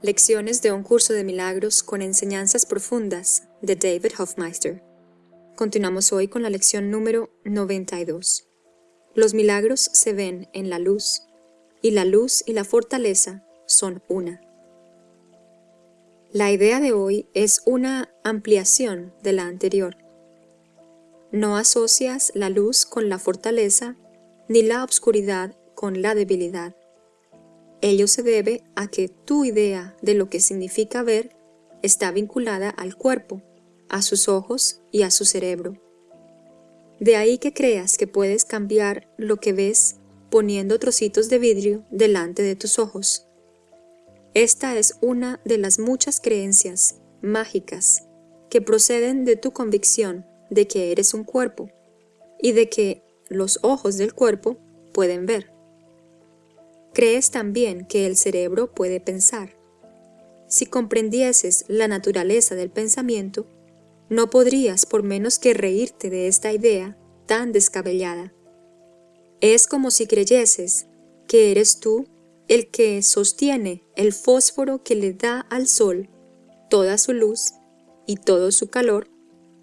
Lecciones de un curso de milagros con enseñanzas profundas de David Hofmeister. Continuamos hoy con la lección número 92. Los milagros se ven en la luz, y la luz y la fortaleza son una. La idea de hoy es una ampliación de la anterior. No asocias la luz con la fortaleza, ni la obscuridad con la debilidad. Ello se debe a que tu idea de lo que significa ver está vinculada al cuerpo, a sus ojos y a su cerebro. De ahí que creas que puedes cambiar lo que ves poniendo trocitos de vidrio delante de tus ojos. Esta es una de las muchas creencias mágicas que proceden de tu convicción de que eres un cuerpo y de que los ojos del cuerpo pueden ver. Crees también que el cerebro puede pensar. Si comprendieses la naturaleza del pensamiento, no podrías por menos que reírte de esta idea tan descabellada. Es como si creyeses que eres tú el que sostiene el fósforo que le da al sol toda su luz y todo su calor,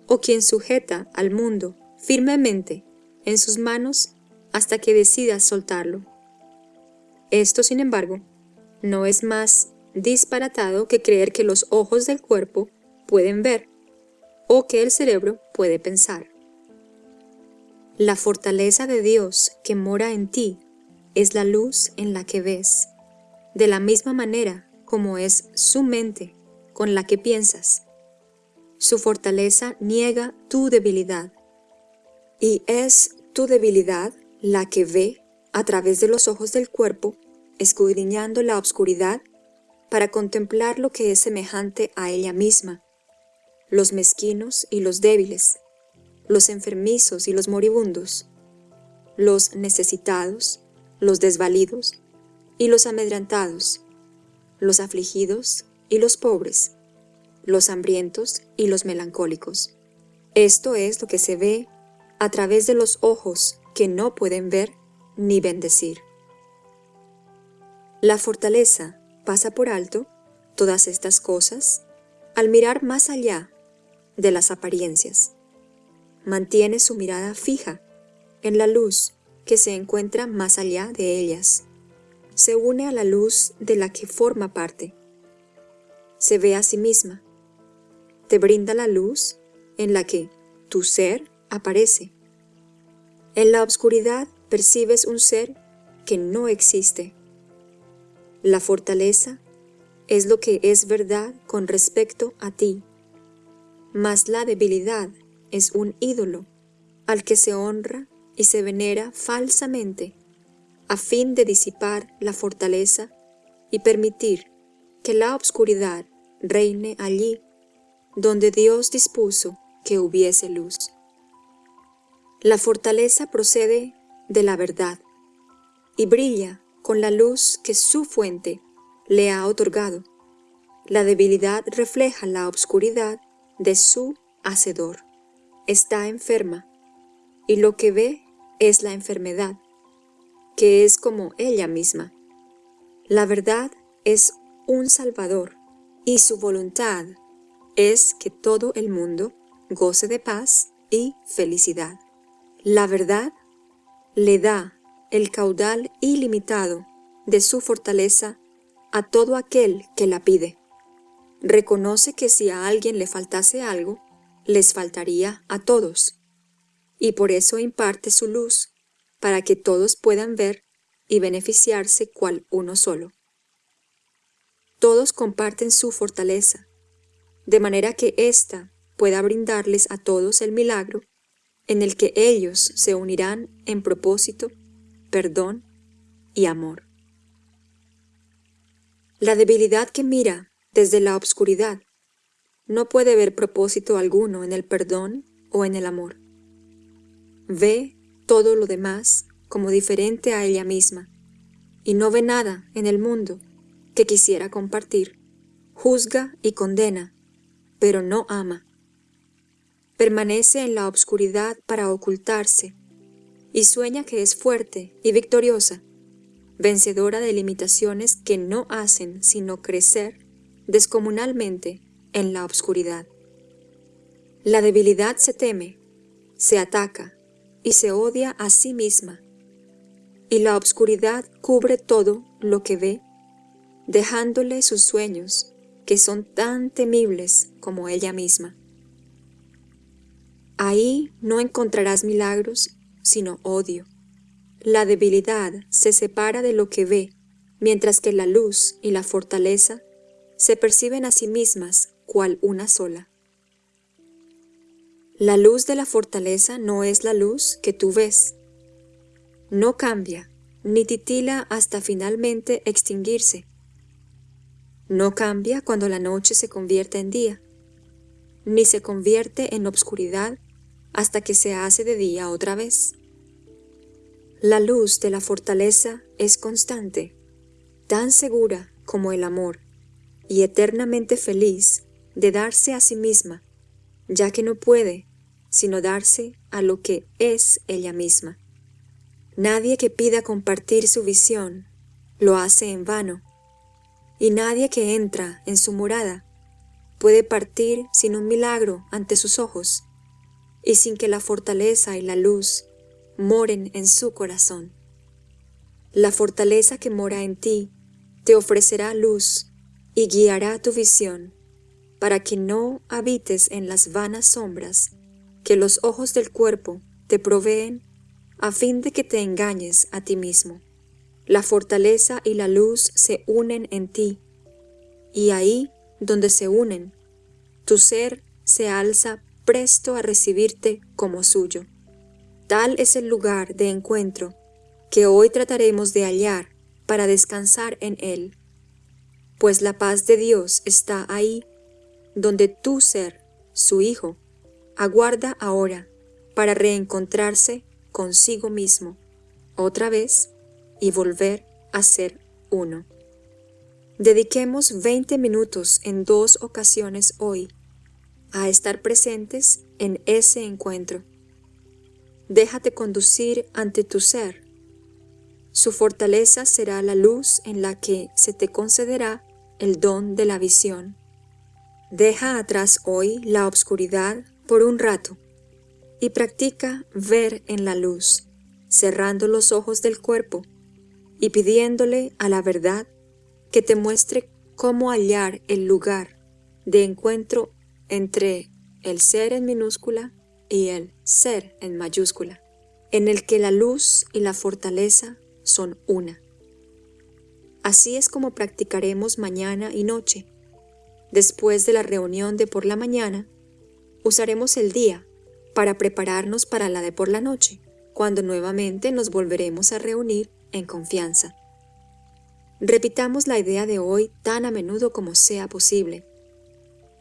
o quien sujeta al mundo firmemente en sus manos hasta que decidas soltarlo. Esto, sin embargo, no es más disparatado que creer que los ojos del cuerpo pueden ver o que el cerebro puede pensar. La fortaleza de Dios que mora en ti es la luz en la que ves, de la misma manera como es su mente con la que piensas. Su fortaleza niega tu debilidad, y es tu debilidad la que ve a través de los ojos del cuerpo, escudriñando la oscuridad para contemplar lo que es semejante a ella misma, los mezquinos y los débiles, los enfermizos y los moribundos, los necesitados, los desvalidos y los amedrantados, los afligidos y los pobres, los hambrientos y los melancólicos. Esto es lo que se ve a través de los ojos que no pueden ver ni bendecir. La fortaleza pasa por alto todas estas cosas al mirar más allá de las apariencias. Mantiene su mirada fija en la luz que se encuentra más allá de ellas. Se une a la luz de la que forma parte. Se ve a sí misma. Te brinda la luz en la que tu ser aparece. En la oscuridad percibes un ser que no existe. La fortaleza es lo que es verdad con respecto a ti, mas la debilidad es un ídolo al que se honra y se venera falsamente a fin de disipar la fortaleza y permitir que la obscuridad reine allí donde Dios dispuso que hubiese luz. La fortaleza procede de la verdad y brilla con la luz que su fuente le ha otorgado. La debilidad refleja la obscuridad de su Hacedor. Está enferma, y lo que ve es la enfermedad, que es como ella misma. La verdad es un Salvador, y su voluntad es que todo el mundo goce de paz y felicidad. La verdad le da el caudal ilimitado de su fortaleza a todo aquel que la pide. Reconoce que si a alguien le faltase algo, les faltaría a todos, y por eso imparte su luz, para que todos puedan ver y beneficiarse cual uno solo. Todos comparten su fortaleza, de manera que ésta pueda brindarles a todos el milagro en el que ellos se unirán en propósito, perdón y amor. La debilidad que mira desde la obscuridad no puede ver propósito alguno en el perdón o en el amor. Ve todo lo demás como diferente a ella misma y no ve nada en el mundo que quisiera compartir. Juzga y condena, pero no ama permanece en la obscuridad para ocultarse, y sueña que es fuerte y victoriosa, vencedora de limitaciones que no hacen sino crecer descomunalmente en la obscuridad. La debilidad se teme, se ataca y se odia a sí misma, y la obscuridad cubre todo lo que ve, dejándole sus sueños, que son tan temibles como ella misma. Ahí no encontrarás milagros, sino odio. La debilidad se separa de lo que ve, mientras que la luz y la fortaleza se perciben a sí mismas cual una sola. La luz de la fortaleza no es la luz que tú ves. No cambia, ni titila hasta finalmente extinguirse. No cambia cuando la noche se convierte en día, ni se convierte en obscuridad hasta que se hace de día otra vez. La luz de la fortaleza es constante, tan segura como el amor, y eternamente feliz de darse a sí misma, ya que no puede sino darse a lo que es ella misma. Nadie que pida compartir su visión lo hace en vano, y nadie que entra en su morada puede partir sin un milagro ante sus ojos y sin que la fortaleza y la luz moren en su corazón. La fortaleza que mora en ti te ofrecerá luz y guiará tu visión para que no habites en las vanas sombras que los ojos del cuerpo te proveen a fin de que te engañes a ti mismo. La fortaleza y la luz se unen en ti, y ahí donde se unen, tu ser se alza presto a recibirte como suyo. Tal es el lugar de encuentro que hoy trataremos de hallar para descansar en él, pues la paz de Dios está ahí, donde tu ser, su Hijo, aguarda ahora para reencontrarse consigo mismo otra vez y volver a ser uno. Dediquemos 20 minutos en dos ocasiones hoy a estar presentes en ese encuentro. Déjate conducir ante tu ser. Su fortaleza será la luz en la que se te concederá el don de la visión. Deja atrás hoy la obscuridad por un rato y practica ver en la luz cerrando los ojos del cuerpo y pidiéndole a la verdad que te muestre cómo hallar el lugar de encuentro entre el ser en minúscula y el ser en mayúscula, en el que la luz y la fortaleza son una. Así es como practicaremos mañana y noche. Después de la reunión de por la mañana, usaremos el día para prepararnos para la de por la noche cuando nuevamente nos volveremos a reunir en confianza. Repitamos la idea de hoy tan a menudo como sea posible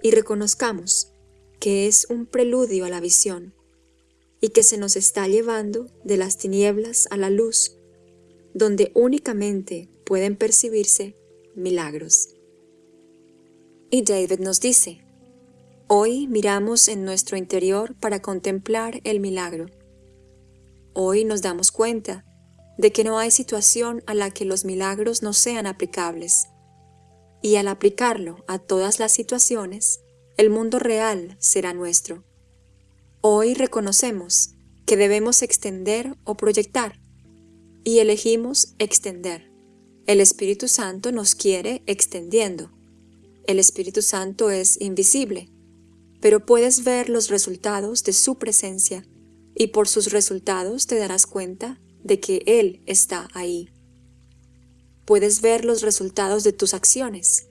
y reconozcamos que es un preludio a la visión y que se nos está llevando de las tinieblas a la luz, donde únicamente pueden percibirse milagros. Y David nos dice, hoy miramos en nuestro interior para contemplar el milagro Hoy nos damos cuenta de que no hay situación a la que los milagros no sean aplicables. Y al aplicarlo a todas las situaciones, el mundo real será nuestro. Hoy reconocemos que debemos extender o proyectar, y elegimos extender. El Espíritu Santo nos quiere extendiendo. El Espíritu Santo es invisible, pero puedes ver los resultados de su presencia y por sus resultados te darás cuenta de que Él está ahí. Puedes ver los resultados de tus acciones.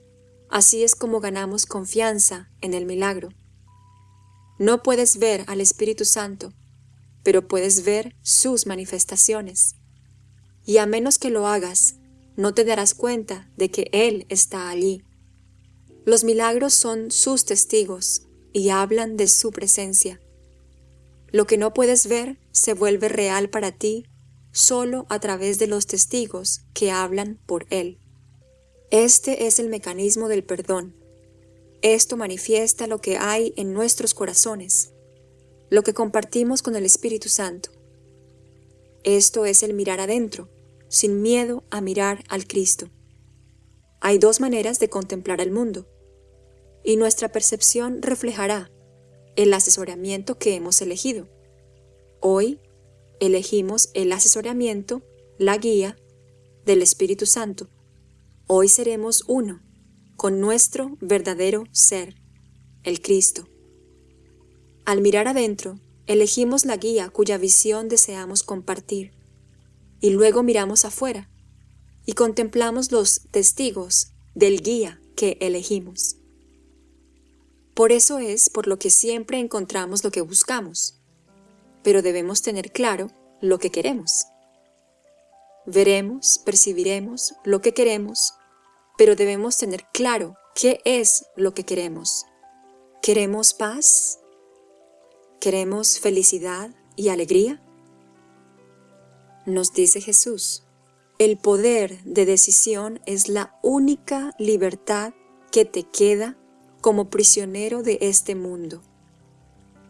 Así es como ganamos confianza en el milagro. No puedes ver al Espíritu Santo, pero puedes ver sus manifestaciones. Y a menos que lo hagas, no te darás cuenta de que Él está allí. Los milagros son sus testigos y hablan de su presencia. Lo que no puedes ver se vuelve real para ti solo a través de los testigos que hablan por Él. Este es el mecanismo del perdón. Esto manifiesta lo que hay en nuestros corazones, lo que compartimos con el Espíritu Santo. Esto es el mirar adentro, sin miedo a mirar al Cristo. Hay dos maneras de contemplar el mundo, y nuestra percepción reflejará el asesoramiento que hemos elegido. Hoy elegimos el asesoramiento, la guía del Espíritu Santo. Hoy seremos uno con nuestro verdadero ser, el Cristo. Al mirar adentro, elegimos la guía cuya visión deseamos compartir, y luego miramos afuera y contemplamos los testigos del guía que elegimos. Por eso es por lo que siempre encontramos lo que buscamos, pero debemos tener claro lo que queremos. Veremos, percibiremos lo que queremos, pero debemos tener claro qué es lo que queremos. ¿Queremos paz? ¿Queremos felicidad y alegría? Nos dice Jesús, el poder de decisión es la única libertad que te queda como prisionero de este mundo.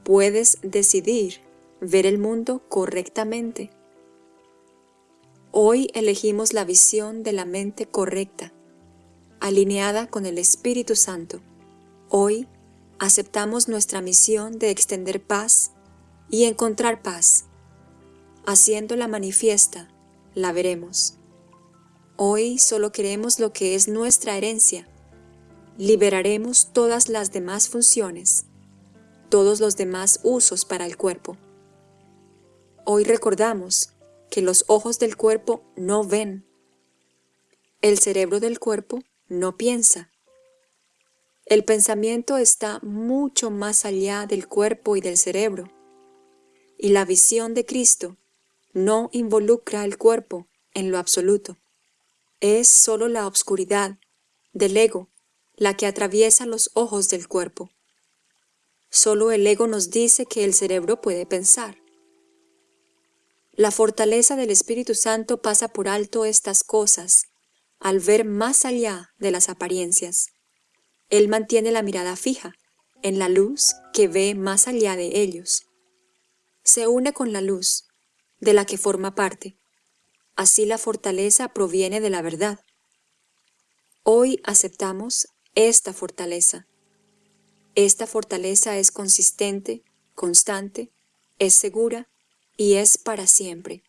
Puedes decidir ver el mundo correctamente. Hoy elegimos la visión de la mente correcta, alineada con el Espíritu Santo. Hoy aceptamos nuestra misión de extender paz y encontrar paz. Haciéndola manifiesta, la veremos. Hoy solo queremos lo que es nuestra herencia, liberaremos todas las demás funciones, todos los demás usos para el cuerpo. Hoy recordamos que los ojos del cuerpo no ven, el cerebro del cuerpo no piensa. El pensamiento está mucho más allá del cuerpo y del cerebro, y la visión de Cristo no involucra el cuerpo en lo absoluto. Es solo la obscuridad del ego la que atraviesa los ojos del cuerpo. Solo el ego nos dice que el cerebro puede pensar. La fortaleza del Espíritu Santo pasa por alto estas cosas, al ver más allá de las apariencias. Él mantiene la mirada fija en la luz que ve más allá de ellos. Se une con la luz, de la que forma parte. Así la fortaleza proviene de la verdad. Hoy aceptamos esta fortaleza. Esta fortaleza es consistente, constante, es segura y es para siempre.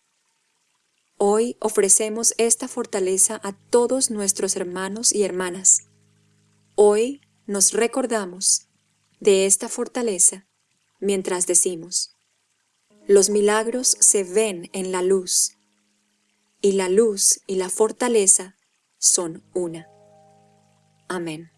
Hoy ofrecemos esta fortaleza a todos nuestros hermanos y hermanas. Hoy nos recordamos de esta fortaleza mientras decimos, los milagros se ven en la luz, y la luz y la fortaleza son una. Amén.